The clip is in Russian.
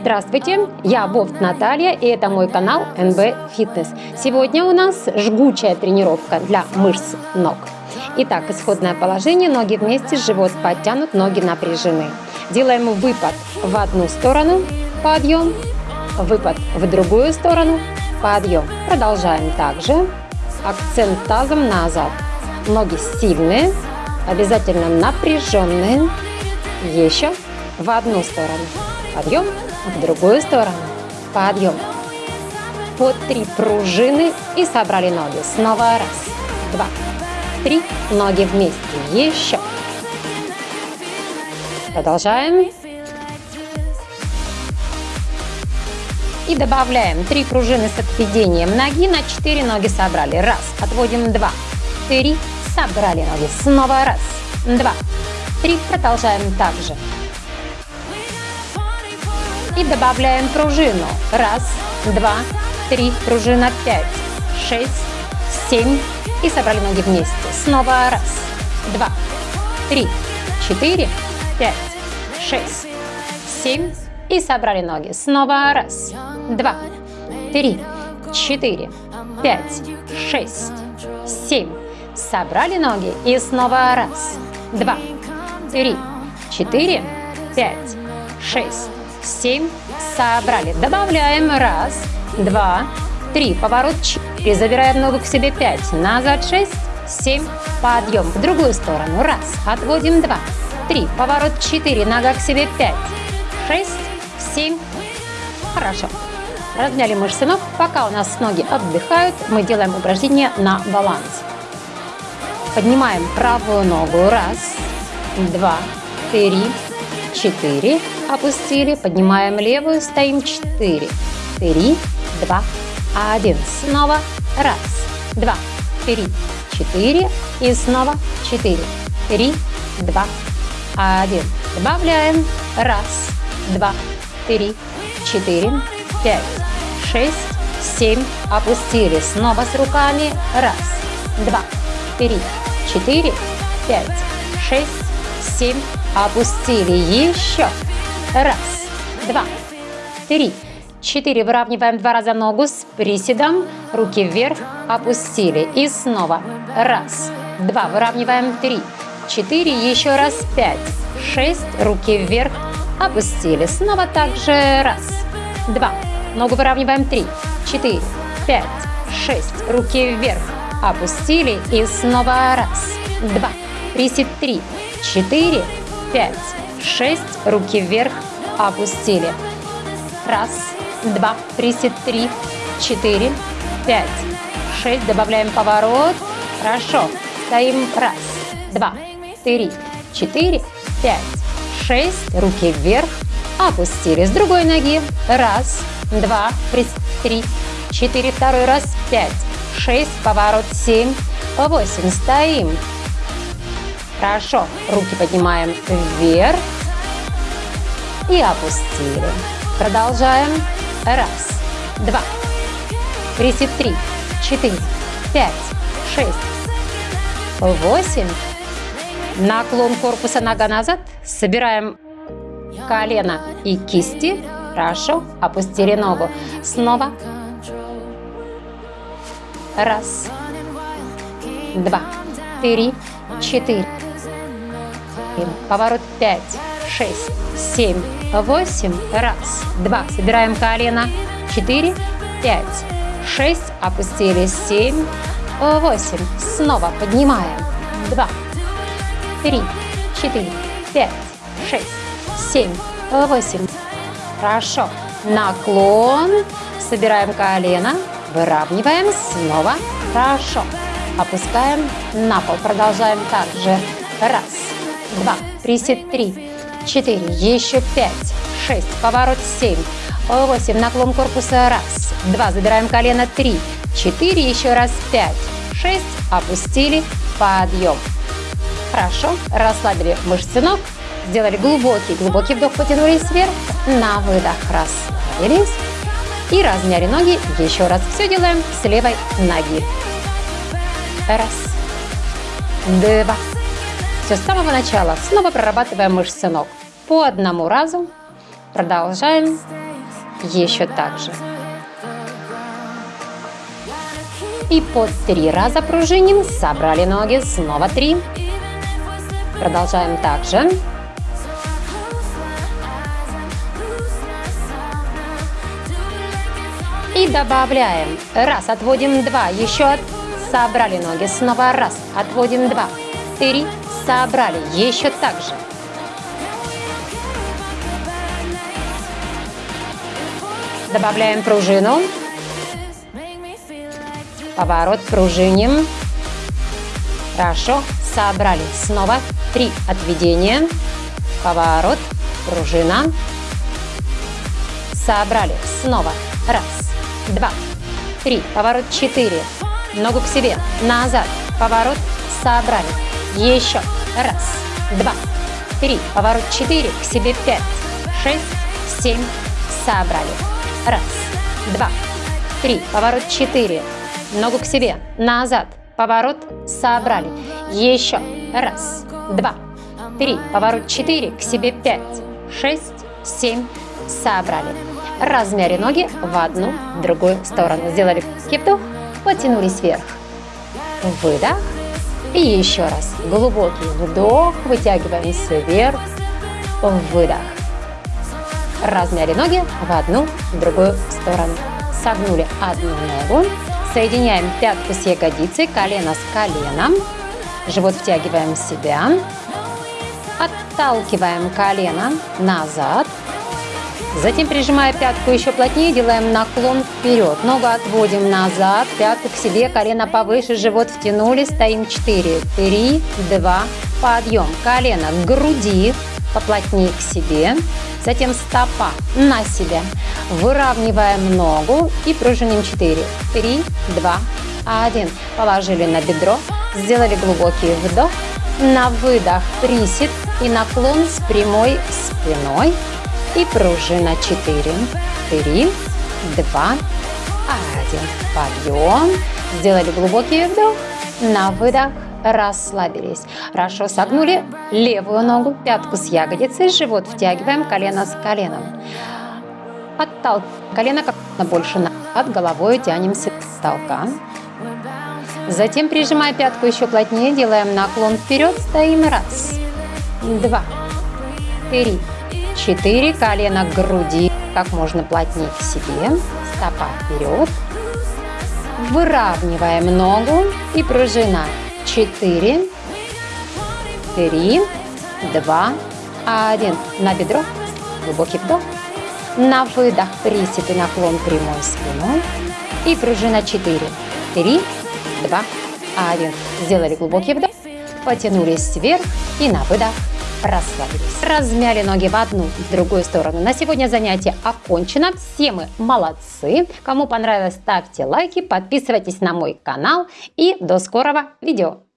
Здравствуйте, я Бофт Наталья и это мой канал НБ Фитнес. Сегодня у нас жгучая тренировка для мышц ног. Итак, исходное положение, ноги вместе, живот подтянут, ноги напряжены. Делаем выпад в одну сторону, подъем, выпад в другую сторону, подъем. Продолжаем также. Акцент тазом назад. Ноги сильные, обязательно напряженные. Еще в одну сторону. Подъем, в другую сторону. Подъем. По три пружины и собрали ноги. Снова раз, два, три. Ноги вместе. Еще. Продолжаем. И добавляем три пружины с отведением ноги на 4 ноги собрали. Раз. Отводим два. Три. Собрали ноги. Снова раз. Два. Три. Продолжаем также. И добавляем пружину. Раз, два, три. Пружина. Пять, шесть, семь. И собрали ноги вместе. Снова раз, два, три, четыре, пять, шесть, семь. И собрали ноги. Снова раз, два, три, четыре, пять, шесть, семь. Собрали ноги и снова раз, два, три, четыре, пять, шесть, семь. Собрали. Добавляем раз, два, три. Поворот четыре. Забираем ногу к себе пять. Назад шесть, семь. Подъем в другую сторону. Раз. Отводим два, три. Поворот четыре. Нога к себе пять, шесть, семь. Хорошо. Размяли мышцы ног. Пока у нас ноги отдыхают, мы делаем упражнение на баланс. Поднимаем правую ногу. Раз, два, три, четыре. Опустили. Поднимаем левую. Стоим. Четыре, три, два, один. Снова. Раз, два, три, четыре. И снова четыре, три, два, один. Добавляем. Раз, два, три, четыре, пять, шесть, семь. Опустили. Снова с руками. Раз, два, три, четыре, пять, шесть, семь. Опустили. Еще. Раз, два, три, четыре. Выравниваем два раза ногу с приседом. Руки вверх. Опустили. И снова. Раз, два. Выравниваем. Три, четыре. Еще раз. Пять, шесть. Руки вверх опустили. Снова также раз, два. Ногу выравниваем. Три, четыре, пять, шесть. Руки вверх. Опустили. И снова раз, два. Присед три, четыре, пять, шесть. Руки вверх. Опустили. Раз, два. Присед три, четыре, пять, шесть. Добавляем поворот. Хорошо. Стоим. Раз, два, три, четыре, пять, шесть, руки вверх, опустили с другой ноги, раз, два, три, четыре, второй раз, пять, шесть, поворот, семь, восемь, стоим. Хорошо, руки поднимаем вверх и опустили. Продолжаем. Раз, два, присед три, четыре, пять, шесть, восемь, Наклон корпуса нога назад. Собираем колено и кисти. Хорошо. Опустили ногу. Снова. Раз. Два. Три. Четыре. Поворот пять. Шесть. Семь. Восемь. Раз. Два. Собираем колено. Четыре. Пять. Шесть. Опустили. Семь. Восемь. Снова поднимаем. Два три, четыре, пять, шесть, семь, восемь. Хорошо. Наклон. Собираем колено. Выравниваем. Снова. Хорошо. Опускаем на пол. Продолжаем также. Раз, два, присед три, четыре, еще пять, шесть, поворот семь, восемь, наклон корпуса раз, два, забираем колено три, четыре, еще раз пять, шесть, опустили, подъем. Хорошо, расслабили мышцы ног, сделали глубокий-глубокий вдох, потянулись вверх, на выдох расслабились и размяли ноги. Еще раз все делаем с левой ноги. Раз, два. Все с самого начала. Снова прорабатываем мышцы ног. По одному разу Продолжаем. Еще так же. И по три раза пружиним. Собрали ноги. Снова три. Продолжаем так же. И добавляем. Раз, отводим два. Еще собрали ноги. Снова раз, отводим два. Три, собрали. Еще так же. Добавляем пружину. Поворот, пружиним. Хорошо, собрали. Снова три отведения. Поворот, пружина. Собрали. Снова. Раз, два, три. Поворот четыре. Ногу к себе. Назад. Поворот. Собрали. Еще. Раз, два, три. Поворот четыре. К себе пять, шесть, семь. Собрали. Раз, два, три. Поворот четыре. Ногу к себе. Назад. Поворот. Собрали. Еще. Раз, два, три. Поворот четыре. К себе пять, шесть, семь. Собрали. Размяли ноги в одну, в другую сторону. Сделали вдох, потянулись вверх. Выдох. И еще раз. Глубокий вдох. Вытягиваемся вверх. Выдох. Размяли ноги в одну, в другую сторону. Согнули одну ногу. Соединяем пятку с ягодицей, колено с коленом. Живот втягиваем в себя. Отталкиваем колено назад. Затем, прижимая пятку еще плотнее, делаем наклон вперед. Ногу отводим назад, пятку к себе, колено повыше, живот втянули, стоим 4, 3, 2, подъем. Колено к груди, поплотнее к себе. Затем стопа на себя. Выравниваем ногу и пружиним 4, 3, 2, 1. Положили на бедро, сделали глубокий вдох. На выдох присед и наклон с прямой спиной. И пружина 4, 3, 2, 1. Подъем. Сделали глубокий вдох. На выдох расслабились. Хорошо согнули левую ногу, пятку с ягодицей, живот втягиваем, колено с коленом. Отталкиваем колено как можно больше назад, головой тянемся к толка. Затем, прижимая пятку еще плотнее, делаем наклон вперед, стоим раз, два, три, четыре, колено к груди, как можно плотнее к себе, стопа вперед. Выравниваем ногу и пружина 4, 3, 2, 1. На бедро. Глубокий вдох. На выдох присед и наклон прямой спиной. И пружина 4, 3, 2, 1. Сделали глубокий вдох. Потянулись вверх и на выдох расслабились. Размяли ноги в одну в другую сторону. На сегодня занятие окончено. Все мы молодцы. Кому понравилось, ставьте лайки, подписывайтесь на мой канал и до скорого видео.